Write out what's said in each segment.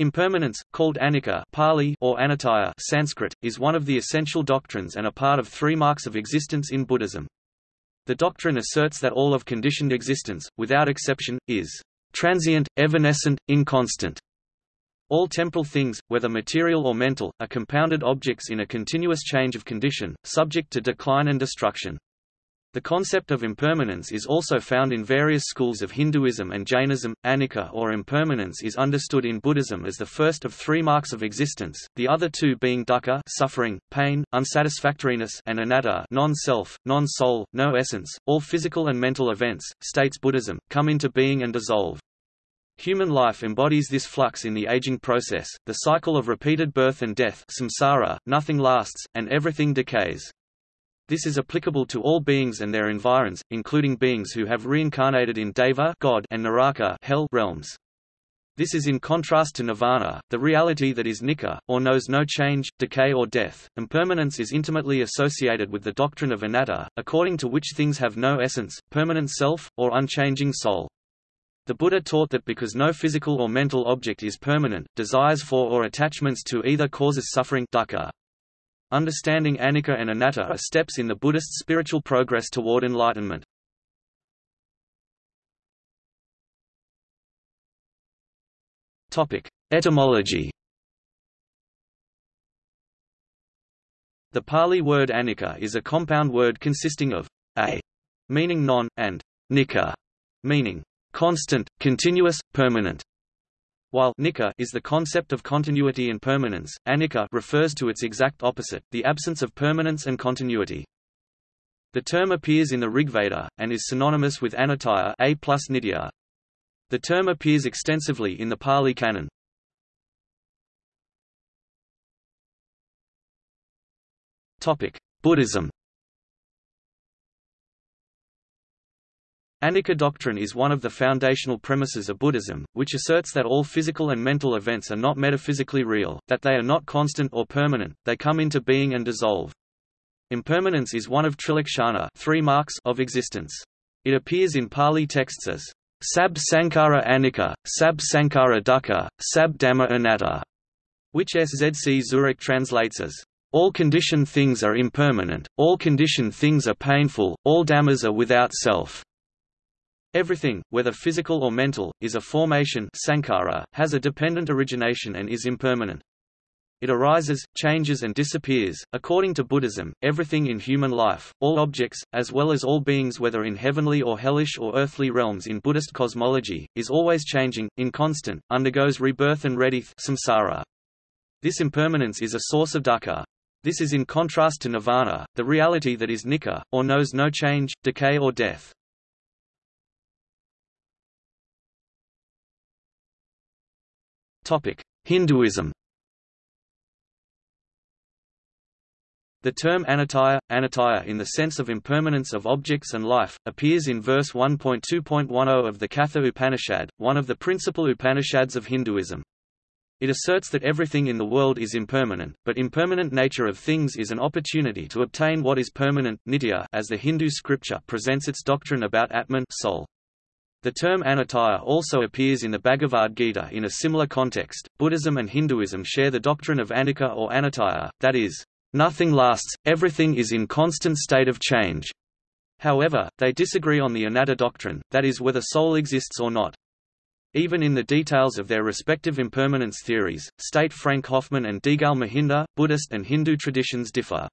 Impermanence, called anicca Pali or anitya Sanskrit, is one of the essential doctrines and a part of three marks of existence in Buddhism. The doctrine asserts that all of conditioned existence, without exception, is transient, evanescent, inconstant. All temporal things, whether material or mental, are compounded objects in a continuous change of condition, subject to decline and destruction. The concept of impermanence is also found in various schools of Hinduism and Jainism. Anicca or impermanence is understood in Buddhism as the first of three marks of existence, the other two being dukkha suffering, pain, unsatisfactoriness and anatta non-self, non-soul, no essence. All physical and mental events, states Buddhism, come into being and dissolve. Human life embodies this flux in the aging process, the cycle of repeated birth and death samsara, nothing lasts, and everything decays. This is applicable to all beings and their environs, including beings who have reincarnated in Deva God and Naraka hell realms. This is in contrast to nirvana, the reality that is nicca, or knows no change, decay or death. Impermanence is intimately associated with the doctrine of anatta, according to which things have no essence, permanent self, or unchanging soul. The Buddha taught that because no physical or mental object is permanent, desires for or attachments to either causes suffering dukkha. Understanding anicca and anatta are steps in the Buddhist spiritual progress toward enlightenment. Etymology The Pali word anicca is a compound word consisting of a, meaning non, and nicca, meaning constant, continuous, permanent. While nicca is the concept of continuity and permanence, anicca refers to its exact opposite, the absence of permanence and continuity. The term appears in the Rigveda, and is synonymous with anitya a plus. The term appears extensively in the Pali Canon. Buddhism Anicca doctrine is one of the foundational premises of Buddhism, which asserts that all physical and mental events are not metaphysically real, that they are not constant or permanent, they come into being and dissolve. Impermanence is one of trilakshana three marks of existence. It appears in Pali texts as Sab Sankhara Anicca, Sab Sankhara Dukkha, Sab Dhamma Anatta, which Szczurek translates as all conditioned things are impermanent, all conditioned things are painful, all dhammas are without self. Everything, whether physical or mental, is a formation sankhara, has a dependent origination and is impermanent. It arises, changes and disappears. According to Buddhism, everything in human life, all objects, as well as all beings whether in heavenly or hellish or earthly realms in Buddhist cosmology, is always changing, inconstant, undergoes rebirth and rebirth samsara. This impermanence is a source of dukkha. This is in contrast to nirvana, the reality that is nicca, or knows no change, decay or death. Hinduism The term anitya, anitya in the sense of impermanence of objects and life, appears in verse 1.2.10 of the Katha Upanishad, one of the principal Upanishads of Hinduism. It asserts that everything in the world is impermanent, but impermanent nature of things is an opportunity to obtain what is permanent nitya, as the Hindu scripture presents its doctrine about Atman soul. The term anitya also appears in the Bhagavad Gita in a similar context. Buddhism and Hinduism share the doctrine of anicca or anitya, that is, nothing lasts, everything is in constant state of change. However, they disagree on the anatta doctrine, that is whether soul exists or not. Even in the details of their respective impermanence theories, state Frank Hoffman and Deegalle Mahinda, Buddhist and Hindu traditions differ.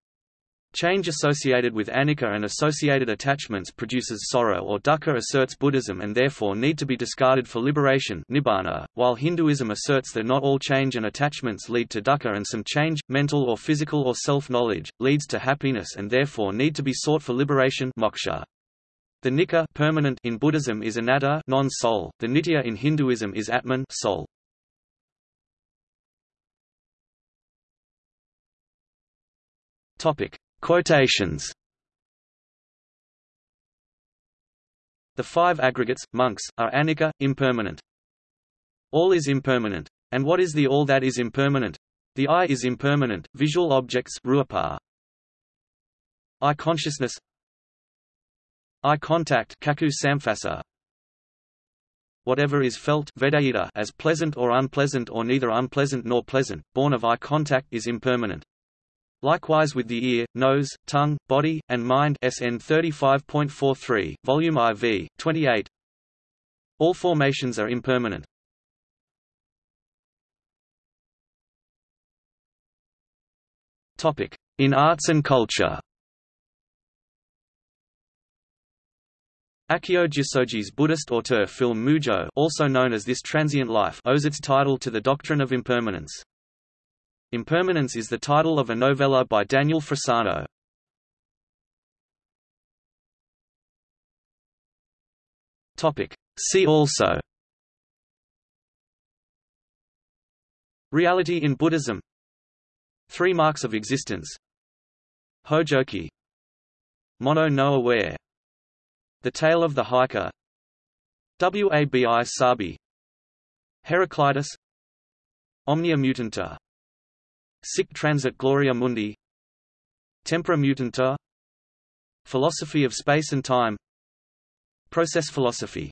Change associated with anicca and associated attachments produces sorrow or dukkha asserts Buddhism and therefore need to be discarded for liberation nibbana, while Hinduism asserts that not all change and attachments lead to dukkha and some change, mental or physical or self-knowledge, leads to happiness and therefore need to be sought for liberation moksha. The nicca permanent in Buddhism is anatta non-soul, the nitya in Hinduism is atman soul. Topic: Quotations The five aggregates, monks, are anicca, impermanent. All is impermanent. And what is the all that is impermanent? The eye is impermanent, visual objects rupa. Eye consciousness Eye contact cakkhu samphassa. whatever is felt as pleasant or unpleasant or neither unpleasant nor pleasant, born of eye contact is impermanent. Likewise with the ear, nose, tongue, body, and mind SN 35.43, volume IV, 28. All formations are impermanent. Topic: In arts and culture. Akio Jissoji's Buddhist auteur film Mujo also known as This Transient Life owes its title to the doctrine of impermanence. Impermanence is the title of a novella by Daniel Frisano. See also. Reality in Buddhism. Three marks of existence. Hojoki. Mono no aware. The Tale of the Heike. Wabi Sabi. Heraclitus. Omnia mutantur Sic transit gloria mundi. Tempora mutantur Philosophy of space and time. Process philosophy